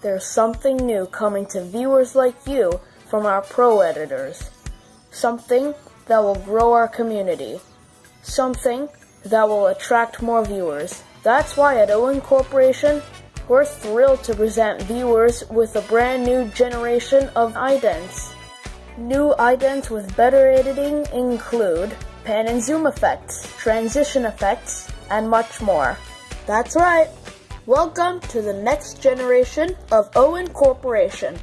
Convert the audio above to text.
there's something new coming to viewers like you from our pro editors. Something that will grow our community. Something that will attract more viewers. That's why at Owen Corporation, we're thrilled to present viewers with a brand new generation of idents. New idents with better editing include pan and zoom effects, transition effects, and much more. That's right. Welcome to the next generation of Owen Corporation.